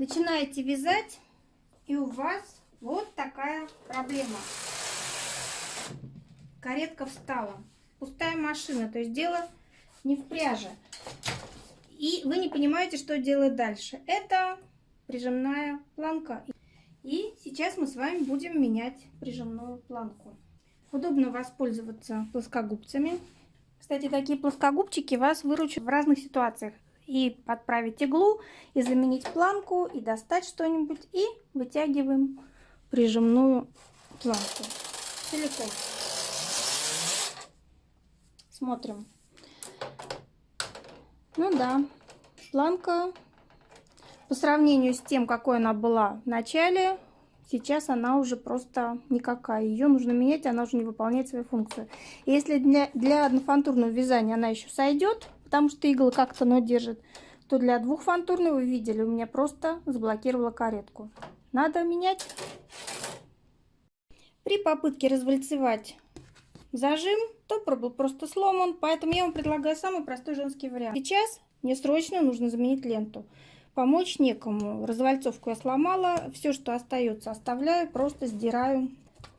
начинаете вязать, и у вас вот такая проблема. Каретка встала. Пустая машина, то есть дело не в пряже. И вы не понимаете, что делать дальше. Это прижимная планка. И сейчас мы с вами будем менять прижимную планку. Удобно воспользоваться плоскогубцами. Кстати, такие плоскогубчики вас выручат в разных ситуациях и подправить иглу, и заменить планку, и достать что-нибудь, и вытягиваем прижимную планку целиком. Смотрим. Ну да, планка по сравнению с тем, какой она была в начале, сейчас она уже просто никакая. Ее нужно менять, она уже не выполняет свою функцию. Если для, для однофантурного вязания она еще сойдет, потому что иглы как-то но держит, то для двухфантурного, вы видели, у меня просто заблокировала каретку. Надо менять. При попытке развальцевать зажим, топор был просто сломан, поэтому я вам предлагаю самый простой женский вариант. Сейчас мне срочно нужно заменить ленту. Помочь некому. Развальцовку я сломала, все, что остается, оставляю, просто сдираю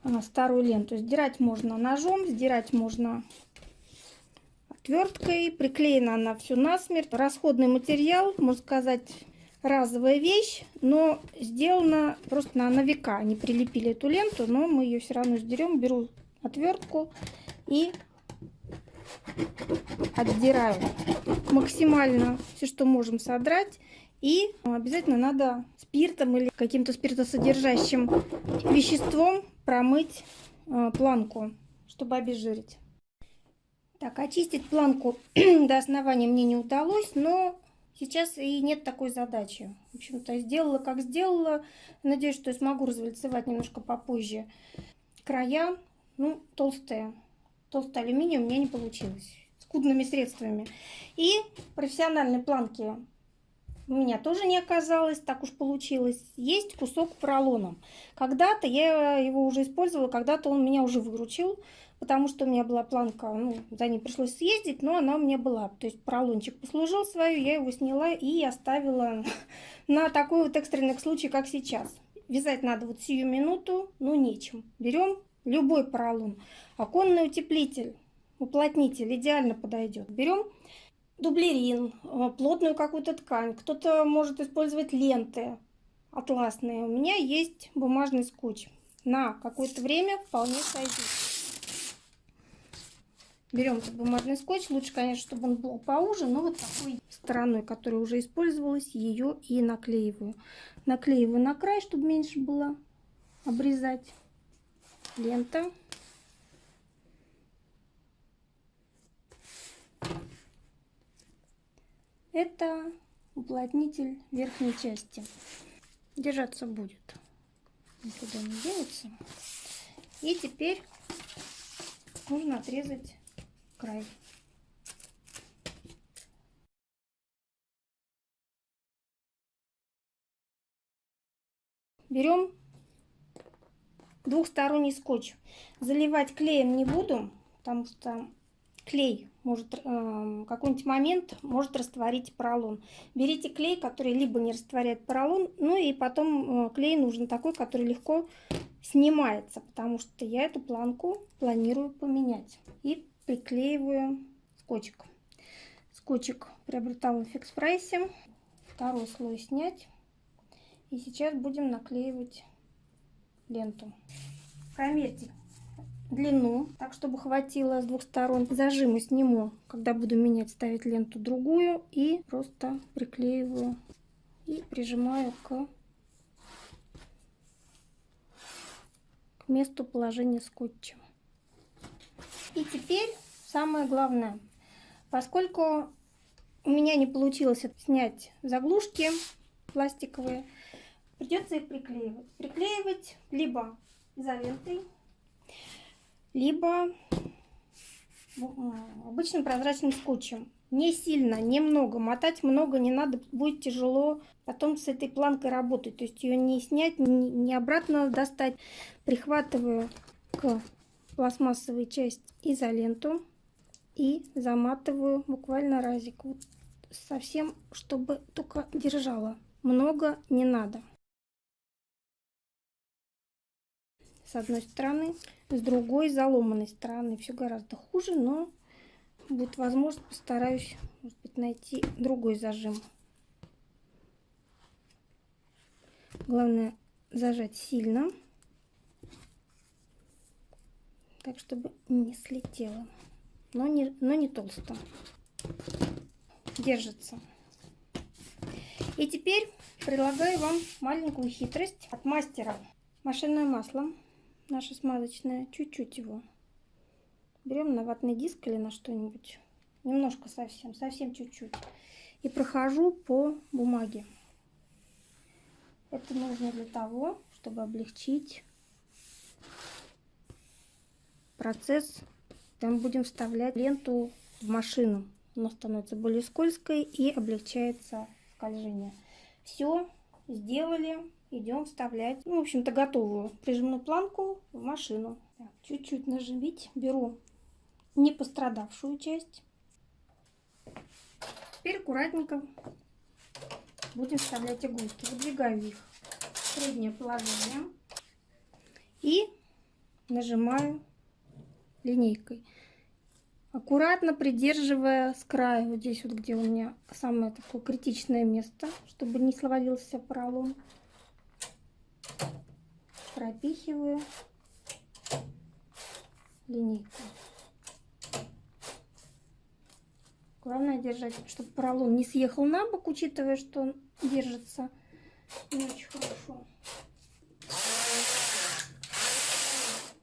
а, старую ленту. Сдирать можно ножом, сдирать можно отверткой. Приклеена она все насмерть. Расходный материал, можно сказать, разовая вещь, но сделана просто на, на века. Они прилепили эту ленту, но мы ее все равно сдерем. Беру отвертку и отдираю максимально все, что можем содрать. И обязательно надо спиртом или каким-то спиртосодержащим веществом промыть э, планку, чтобы обезжирить. Так, очистить планку до основания мне не удалось, но сейчас и нет такой задачи. В общем-то, сделала как сделала. Надеюсь, что я смогу развальцевать немножко попозже. Края, ну, толстые. Толстый алюминий у меня не получилось. Скудными средствами. И профессиональной планки у меня тоже не оказалось, так уж получилось. Есть кусок поролона. Когда-то я его уже использовала, когда-то он меня уже выручил потому что у меня была планка, ну, за ней пришлось съездить, но она у меня была. То есть поролончик послужил свою, я его сняла и оставила на такой вот экстренный случай, как сейчас. Вязать надо вот сию минуту, ну нечем. Берем любой поролон. Оконный утеплитель, уплотнитель идеально подойдет. Берем дублерин, э, плотную какую-то ткань. Кто-то может использовать ленты атласные. У меня есть бумажный скотч. На какое-то время вполне сойдет. Берем бумажный скотч. Лучше, конечно, чтобы он был поуже, но вот такой стороной, которая уже использовалась, ее и наклеиваю. Наклеиваю на край, чтобы меньше было обрезать. Лента. Это уплотнитель верхней части. Держаться будет. Никуда не денется. И теперь нужно отрезать край. Берем двухсторонний скотч. Заливать клеем не буду, потому что клей может э, какой-нибудь момент может растворить поролон. Берите клей, который либо не растворяет поролон, ну и потом э, клей нужен такой, который легко снимается, потому что я эту планку планирую поменять. И приклеиваю скотчик. Скотчик приобретала в фикс прайсе. Второй слой снять. И сейчас будем наклеивать ленту. Промерьте длину, так чтобы хватило с двух сторон. Зажимы сниму, когда буду менять, ставить ленту другую. И просто приклеиваю и прижимаю к, к месту положения скотча. И теперь самое главное. Поскольку у меня не получилось снять заглушки пластиковые, придется их приклеивать. Приклеивать либо изолентой, либо обычным прозрачным скотчем. Не сильно, немного. Мотать много не надо, будет тяжело потом с этой планкой работать. То есть ее не снять, не обратно достать. Прихватываю к пластмассовой части изоленту и заматываю буквально разик. Вот совсем, чтобы только держала. много не надо. С одной стороны, с другой заломанной стороны все гораздо хуже, но будет возможность, постараюсь может быть, найти другой зажим. Главное зажать сильно, так чтобы не слетело, но не, но не толсто. Держится. И теперь предлагаю вам маленькую хитрость от мастера. Машинное масло, наше смазочное, чуть-чуть его. Берем на ватный диск или на что-нибудь. Немножко совсем, совсем чуть-чуть. И прохожу по бумаге. Это нужно для того, чтобы облегчить процесс. Там будем вставлять ленту в машину. Она становится более скользкой и облегчается скольжение. Все, сделали. Идем вставлять, ну, в общем-то, готовую прижимную планку в машину. Чуть-чуть нажимить. Беру не пострадавшую часть. Теперь аккуратненько будем вставлять иголки. Выдвигаю их в среднее положение и нажимаю линейкой. Аккуратно придерживая с края, вот здесь вот, где у меня самое такое критичное место, чтобы не словалился поролон. Пропихиваю линейкой. Главное держать, чтобы поролон не съехал на бок, учитывая, что он держится не очень хорошо.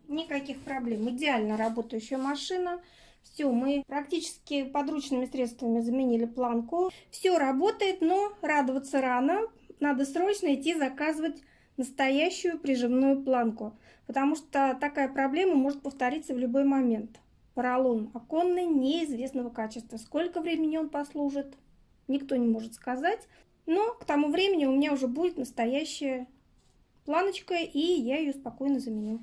Никаких проблем. Идеально работающая машина. Все, мы практически подручными средствами заменили планку. Все работает, но радоваться рано. Надо срочно идти заказывать настоящую прижимную планку, потому что такая проблема может повториться в любой момент. Поролон оконный неизвестного качества. Сколько времени он послужит, никто не может сказать. Но к тому времени у меня уже будет настоящая планочка, и я ее спокойно заменю.